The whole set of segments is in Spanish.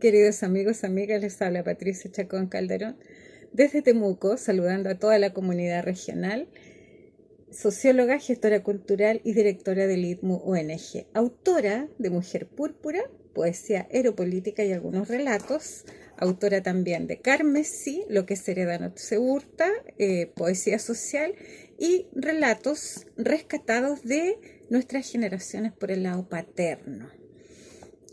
Queridos amigos, amigas, les habla Patricia Chacón Calderón desde Temuco, saludando a toda la comunidad regional, socióloga, gestora cultural y directora del ITMU ONG, autora de Mujer Púrpura, poesía aeropolítica y algunos relatos, autora también de Carmesí, Lo que se hereda no hurta, eh, poesía social y relatos rescatados de nuestras generaciones por el lado paterno.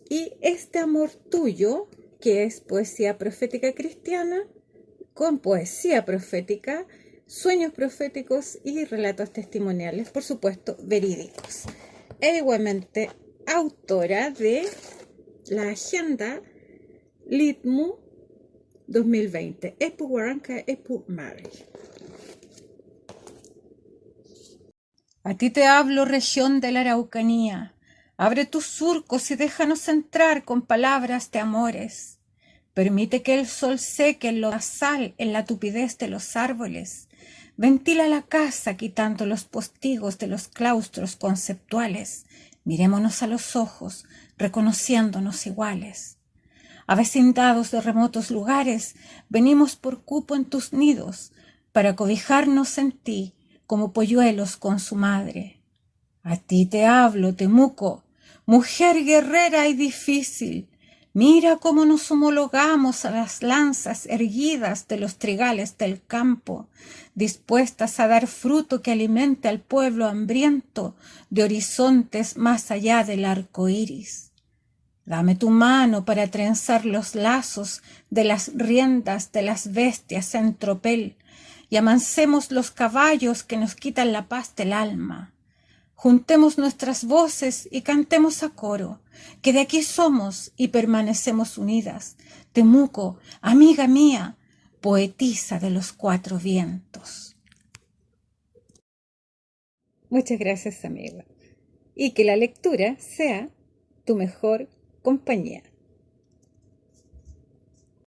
Y este amor tuyo, que es poesía profética cristiana, con poesía profética, sueños proféticos y relatos testimoniales, por supuesto, verídicos. E igualmente autora de la agenda Litmu 2020, Epu Guaranca, Epu Mari. A ti te hablo, región de la Araucanía, Abre tus surcos y déjanos entrar con palabras de amores. Permite que el sol seque en lo en la tupidez de los árboles. Ventila la casa quitando los postigos de los claustros conceptuales. Mirémonos a los ojos, reconociéndonos iguales. Avecindados de remotos lugares, venimos por cupo en tus nidos, para cobijarnos en ti como polluelos con su madre. A ti te hablo, Temuco, Mujer guerrera y difícil, mira cómo nos homologamos a las lanzas erguidas de los trigales del campo, dispuestas a dar fruto que alimente al pueblo hambriento de horizontes más allá del arco iris. Dame tu mano para trenzar los lazos de las riendas de las bestias en tropel y amancemos los caballos que nos quitan la paz del alma. Juntemos nuestras voces y cantemos a coro, que de aquí somos y permanecemos unidas. Temuco, amiga mía, poetisa de los cuatro vientos. Muchas gracias, amiga. Y que la lectura sea tu mejor compañía.